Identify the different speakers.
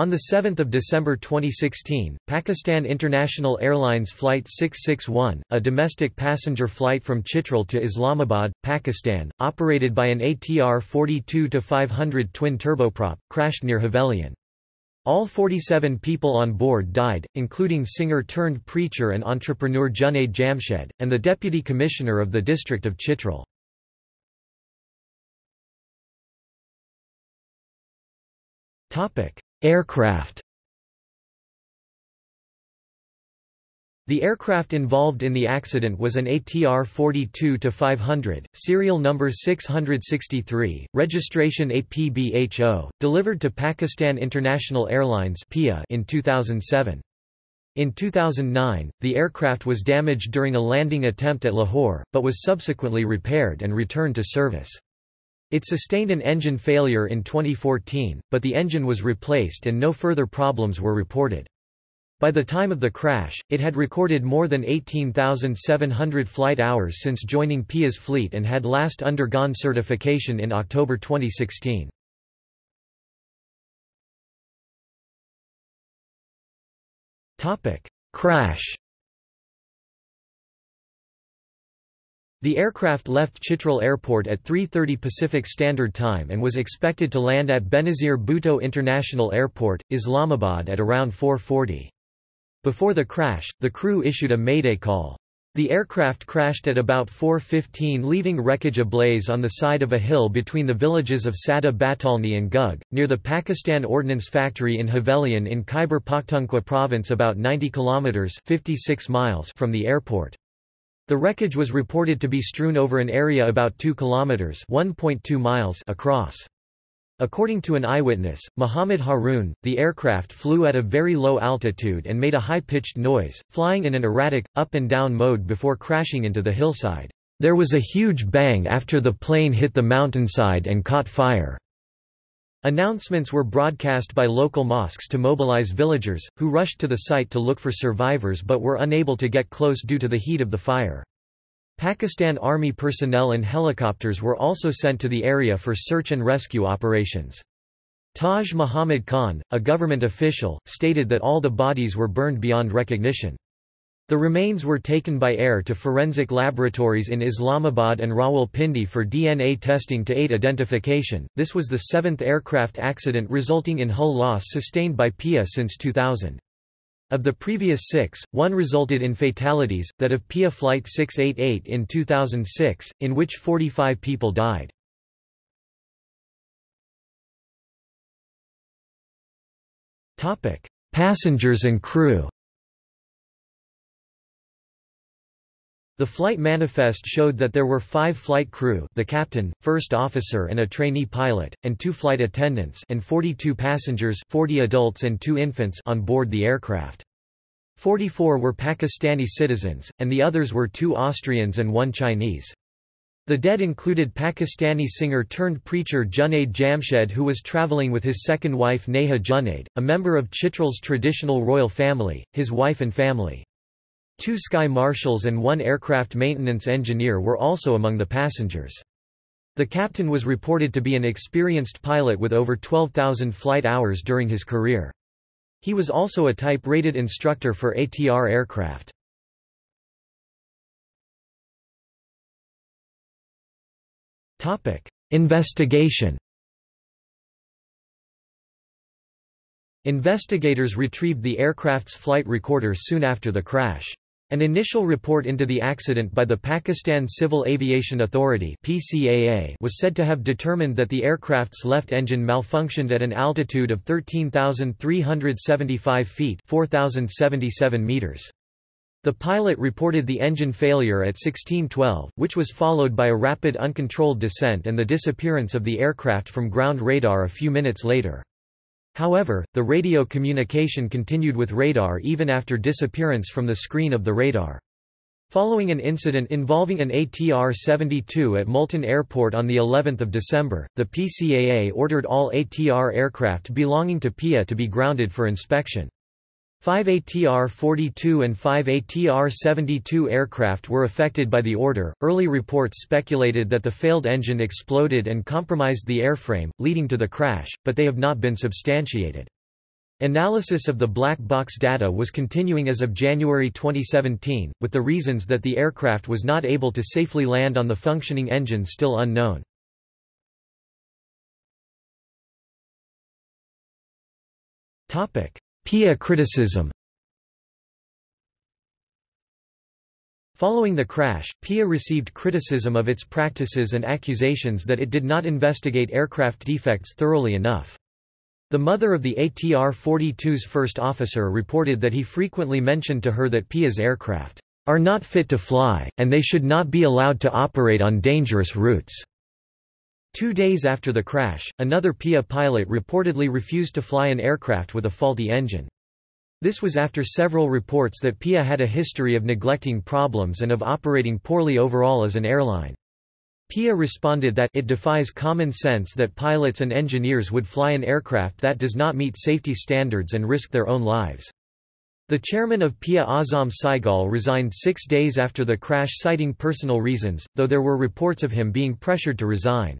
Speaker 1: On 7 December 2016, Pakistan International Airlines Flight 661, a domestic passenger flight from Chitral to Islamabad, Pakistan, operated by an ATR 42-500 twin turboprop, crashed near Havelian. All 47 people on board died, including singer-turned-preacher and entrepreneur Junaid Jamshed, and the deputy commissioner of the district of Chitral. Aircraft The aircraft involved in the accident was an ATR 42-500, serial number 663, registration APBHO, delivered to Pakistan International Airlines in 2007. In 2009, the aircraft was damaged during a landing attempt at Lahore, but was subsequently repaired and returned to service. It sustained an engine failure in 2014, but the engine was replaced and no further problems were reported. By the time of the crash, it had recorded more than 18,700 flight hours since joining PIA's fleet and had last undergone certification in October 2016. Crash The aircraft left Chitral Airport at 3.30 Pacific Standard Time and was expected to land at Benazir Bhutto International Airport, Islamabad at around 4.40. Before the crash, the crew issued a mayday call. The aircraft crashed at about 4.15 leaving wreckage ablaze on the side of a hill between the villages of Sada Batalni and Gug, near the Pakistan Ordnance Factory in Havelian in Khyber Pakhtunkhwa province about 90 kilometers 56 miles from the airport. The wreckage was reported to be strewn over an area about 2 kilometers (1.2 miles) across. According to an eyewitness, Muhammad Haroon, the aircraft flew at a very low altitude and made a high-pitched noise, flying in an erratic, up-and-down mode before crashing into the hillside. There was a huge bang after the plane hit the mountainside and caught fire. Announcements were broadcast by local mosques to mobilize villagers, who rushed to the site to look for survivors but were unable to get close due to the heat of the fire. Pakistan Army personnel and helicopters were also sent to the area for search and rescue operations. Taj Muhammad Khan, a government official, stated that all the bodies were burned beyond recognition. The remains were taken by air to forensic laboratories in Islamabad and Rawalpindi for DNA testing to aid identification. This was the seventh aircraft accident resulting in hull loss sustained by PIA since 2000. Of the previous six, one resulted in fatalities, that of PIA Flight 688 in 2006, in which 45 people died. Passengers and crew The flight manifest showed that there were five flight crew the captain, first officer and a trainee pilot, and two flight attendants and 42 passengers 40 adults and two infants on board the aircraft. 44 were Pakistani citizens, and the others were two Austrians and one Chinese. The dead included Pakistani singer-turned-preacher Junaid Jamshed who was travelling with his second wife Neha Junaid, a member of Chitral's traditional royal family, his wife and family. Two sky marshals and one aircraft maintenance engineer were also among the passengers. The captain was reported to be an experienced pilot with over 12,000 flight hours during his career. He was also a type-rated instructor for ATR aircraft. Investigation Investigators retrieved the aircraft's flight recorder soon after the crash. An initial report into the accident by the Pakistan Civil Aviation Authority (PCAA) was said to have determined that the aircraft's left engine malfunctioned at an altitude of 13,375 feet (4,077 meters). The pilot reported the engine failure at 1612, which was followed by a rapid uncontrolled descent and the disappearance of the aircraft from ground radar a few minutes later. However, the radio communication continued with radar even after disappearance from the screen of the radar. Following an incident involving an ATR-72 at Multan Airport on the 11th of December, the PCAA ordered all ATR aircraft belonging to PIA to be grounded for inspection. Five ATR-42 and five ATR-72 aircraft were affected by the order. Early reports speculated that the failed engine exploded and compromised the airframe, leading to the crash, but they have not been substantiated. Analysis of the black box data was continuing as of January 2017, with the reasons that the aircraft was not able to safely land on the functioning engine still unknown. PIA criticism Following the crash, PIA received criticism of its practices and accusations that it did not investigate aircraft defects thoroughly enough. The mother of the ATR-42's first officer reported that he frequently mentioned to her that PIA's aircraft are not fit to fly, and they should not be allowed to operate on dangerous routes. Two days after the crash, another PIA pilot reportedly refused to fly an aircraft with a faulty engine. This was after several reports that PIA had a history of neglecting problems and of operating poorly overall as an airline. PIA responded that it defies common sense that pilots and engineers would fly an aircraft that does not meet safety standards and risk their own lives. The chairman of PIA Azam Saigol resigned six days after the crash citing personal reasons, though there were reports of him being pressured to resign.